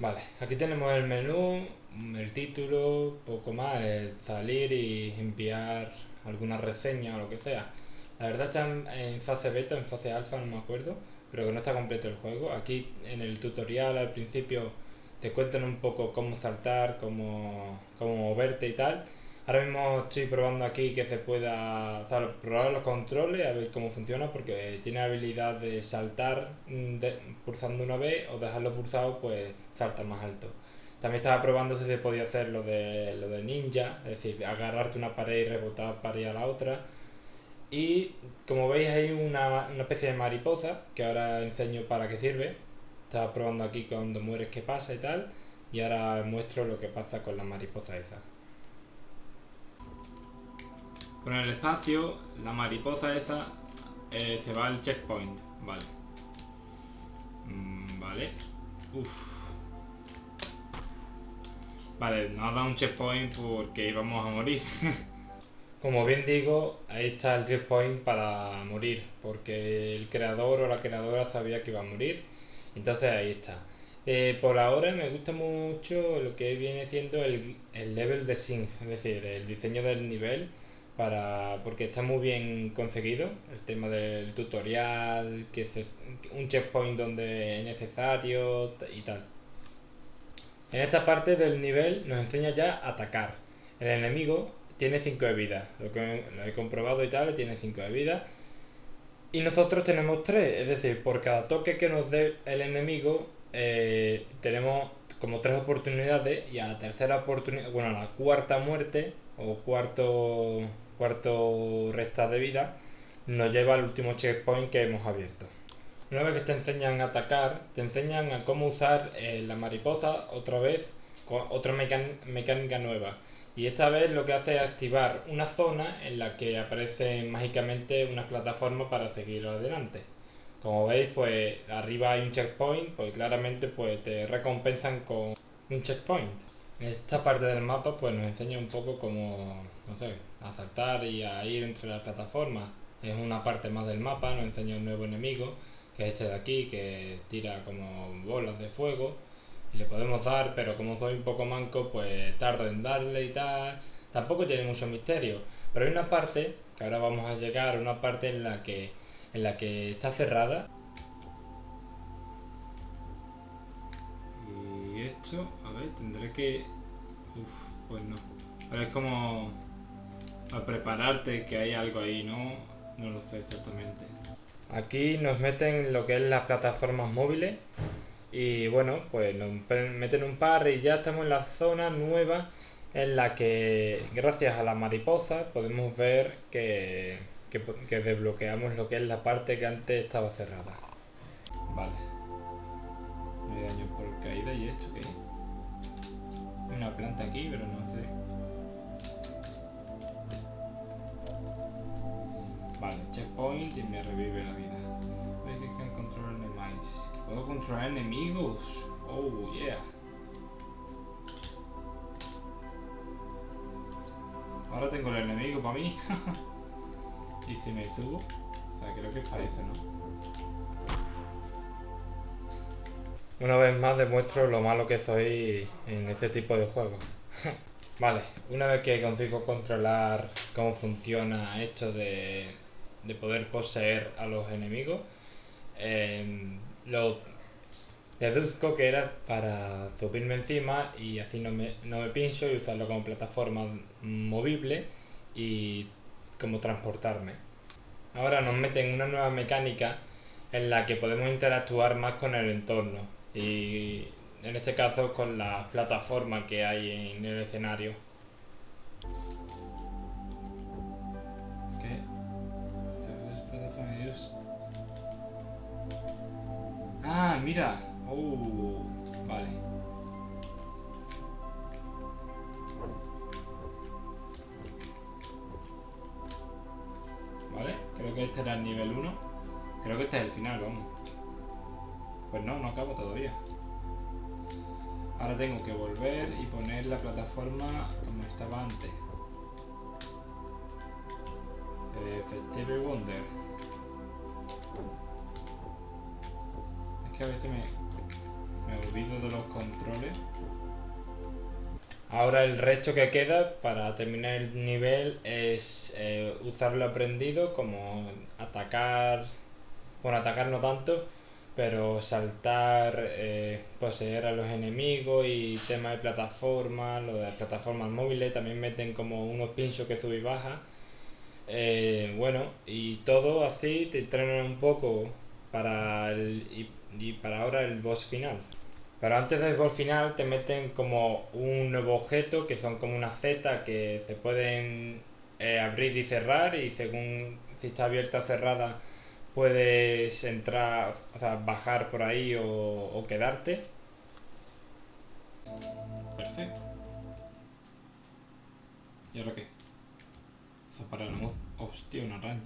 Vale, aquí tenemos el menú, el título, poco más, el salir y enviar alguna reseña o lo que sea. La verdad está en fase beta, en fase alfa, no me acuerdo, pero que no está completo el juego. Aquí en el tutorial al principio te cuentan un poco cómo saltar, cómo, cómo moverte y tal. Ahora mismo estoy probando aquí que se pueda probar los controles, a ver cómo funciona, porque tiene habilidad de saltar mm, pulsando una vez o dejarlo pulsado, pues salta más alto. También estaba probando si se podía hacer lo de, lo de ninja, es decir, agarrarte una pared y rebotar para ir a la otra. Y como veis hay una, una especie de mariposa, que ahora enseño para qué sirve. Estaba probando aquí cuando mueres qué pasa y tal. Y ahora muestro lo que pasa con la mariposa esa. Con el espacio, la mariposa esa eh, se va al checkpoint. Vale. Mm, vale. Uf. Vale, nos ha dado un checkpoint porque íbamos a morir. Como bien digo, ahí está el checkpoint para morir, porque el creador o la creadora sabía que iba a morir. Entonces ahí está. Eh, por ahora me gusta mucho lo que viene siendo el, el level de sync, es decir, el diseño del nivel para porque está muy bien conseguido el tema del tutorial que es un checkpoint donde es necesario y tal. En esta parte del nivel nos enseña ya a atacar. El enemigo tiene 5 de vida. Lo que lo he comprobado y tal tiene 5 de vida. Y nosotros tenemos 3 es decir por cada toque que nos dé el enemigo eh, tenemos como tres oportunidades y a la tercera oportunidad bueno a la cuarta muerte o cuarto cuarto resta de vida, nos lleva al último checkpoint que hemos abierto. Una vez que te enseñan a atacar, te enseñan a cómo usar eh, la mariposa otra vez, con otra mecánica nueva. Y esta vez lo que hace es activar una zona en la que aparece mágicamente una plataforma para seguir adelante. Como veis, pues arriba hay un checkpoint, pues claramente pues te recompensan con un checkpoint. Esta parte del mapa pues nos enseña un poco cómo, no sé, a saltar y a ir entre las plataformas. Es una parte más del mapa, nos enseña un nuevo enemigo, que es este de aquí, que tira como bolas de fuego. Y le podemos dar, pero como soy un poco manco, pues tardo en darle y tal. Tampoco tiene mucho misterio. Pero hay una parte, que ahora vamos a llegar, una parte en la que, en la que está cerrada. Y esto tendré que... Uf, pues no. A ver cómo... A prepararte que hay algo ahí, ¿no? No lo sé exactamente. Aquí nos meten lo que es las plataformas móviles. Y bueno, pues nos meten un par y ya estamos en la zona nueva en la que gracias a la mariposa podemos ver que, que, que desbloqueamos lo que es la parte que antes estaba cerrada. Vale. No hay daño por caída y esto que una planta aquí, pero no sé. Vale, checkpoint y me revive la vida. Ves que can control enemies. ¿Puedo controlar enemigos? Oh, yeah. Ahora tengo el enemigo para mí. y si me subo, o sea, creo que es para eso, ¿no? Una vez más demuestro lo malo que soy en este tipo de juegos. vale, una vez que consigo controlar cómo funciona esto de, poder poseer a los enemigos, em, lo deduzco que era para subirme encima y así no me, no me pincho y usarlo como plataforma movible y como transportarme. Ahora nos meten una nueva mecánica en la que podemos interactuar más con el entorno y en este caso con la plataforma que hay en el escenario. Ah, mira. Uh, vale. Vale, creo que este era el nivel 1. Creo que este es el final, vamos. Pues no, no acabo todavía. Ahora tengo que volver y poner la plataforma como estaba antes. Effective Wonder. Es que a veces me, me subido de los controles. Ahora el resto que queda para terminar el nivel es eh, usar lo aprendido como atacar, bueno atacar no tanto, pero saltar, eh, poseer a los enemigos y tema de plataformas, lo de las plataformas móviles también meten como unos pinchos que sube y baja. Eh, bueno, y todo así te entrenan un poco para el, y, para ahora el boss final. Pero antes del boss final te meten como un nuevo objeto que son como una Z que se pueden eh, abrir y cerrar y según si está abierta o cerrada puedes entrar, o sea, bajar por ahí o, quedarte. Perfecto. ¿Y ahora qué? Se para el Hostia, una araña.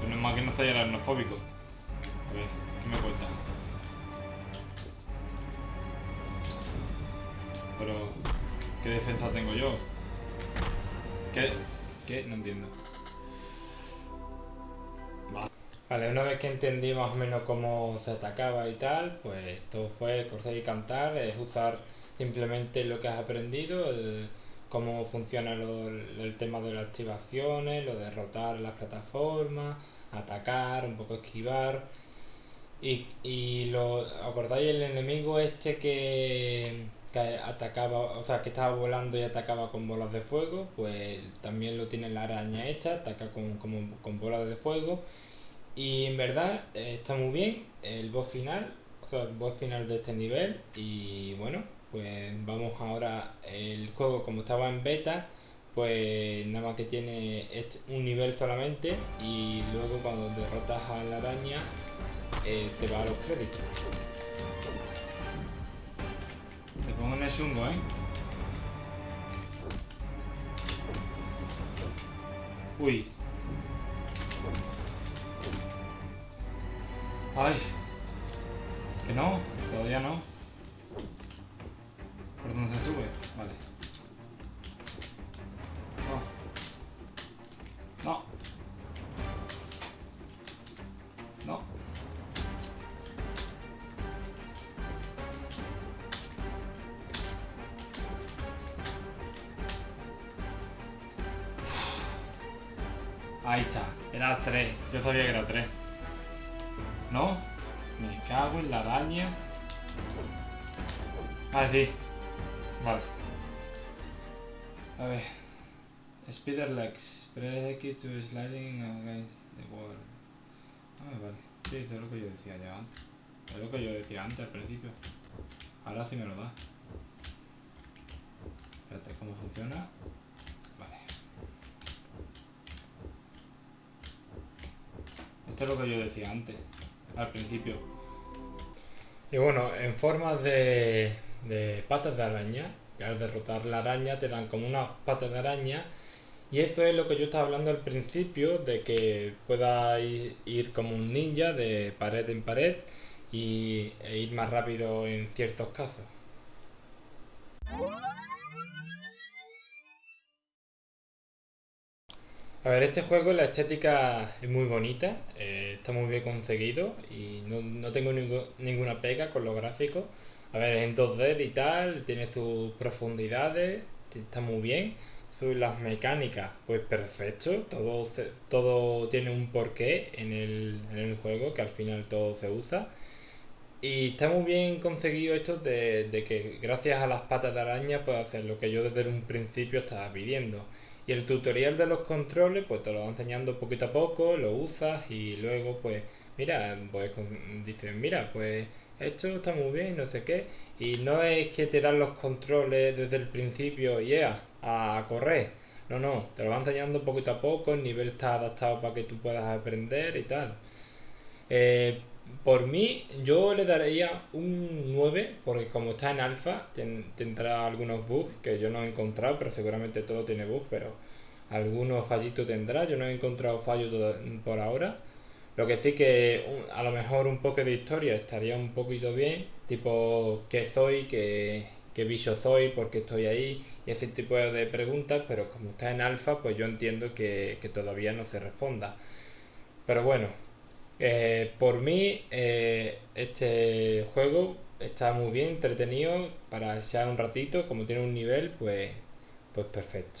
Pero es más que no sea aracnofóbico. A ver, ¿qué me cuenta? Pero, ¿qué defensa tengo yo? ¿Qué? ¿Qué? No entiendo. Vale, una vez que entendí más o menos cómo se atacaba y tal, pues todo fue correr y cantar, es usar simplemente lo que has aprendido, cómo funciona el tema de las activaciones, lo de derrotar las plataformas, atacar, un poco esquivar. Y, y lo acordáis el enemigo este que, atacaba, o sea que estaba volando y atacaba con bolas de fuego, pues también lo tiene la araña esta, ataca con, con bolas de fuego y en verdad eh, está muy bien el boss final, o sea, el boss final de este nivel. Y bueno, pues vamos ahora, el juego como estaba en beta, pues nada más que tiene un nivel solamente y luego cuando derrotas a la araña eh, te va a los créditos. Se pongo en el chungo, ¿eh? Uy, Ay. Que no, todavía no. ¿Por dónde se sube? Vale. No. No. No. Ahí está. Era 3. Yo sabía que era 3. ¿No? Me cago en la araña. Ah, sí. Vale. A ver. Spider legs. Press X to sliding against the wall. Ah, vale. Sí, eso es lo que yo decía ya antes. Es lo que yo decía antes al principio. Ahora sí me lo da. Espérate, ¿cómo funciona? Vale. Esto es lo que yo decía antes al principio. Y bueno, en forma de, de patas de araña, que al derrotar la araña te dan como unas patas de araña. Y eso es lo que yo estaba hablando al principio, de que pueda ir, como un ninja de pared en pared y, e ir más rápido en ciertos casos. A ver, este juego, la estética es muy bonita, eh, está muy bien conseguido y no, tengo ninguna pega con los gráficos. A ver, es en 2D y tal, tiene sus profundidades, está muy bien. las mecánicas, pues perfecto, todo, todo tiene un porqué en el, en el juego, que al final todo se usa. Y está muy bien conseguido esto de, de que gracias a las patas de araña puedes hacer lo que yo desde un principio estaba pidiendo y el tutorial de los controles, pues te lo va enseñando poquito a poco, lo usas y luego, pues, mira, pues dices, mira, pues esto está muy bien, no sé qué. Y no es que te dan los controles desde el principio, yeah, a correr. No, no, te lo va enseñando poquito a poco, el nivel está adaptado para que tú puedas aprender y tal. Eh, por mí, yo le daría un 9, porque como está en alfa, tendrá algunos bugs que yo no he encontrado, pero seguramente todo tiene bugs, pero algunos fallitos tendrá. Yo no he encontrado fallos por ahora. Lo que sí que a lo mejor un poco de historia estaría un poquito bien, tipo qué soy, qué, qué bicho soy, por qué estoy ahí, y ese tipo de preguntas, pero como está en alfa, pues yo entiendo que, que todavía no se responda. Pero bueno, eh, por mí, eh, este juego está muy bien, entretenido para echar un ratito, como tiene un nivel, pues, pues perfecto.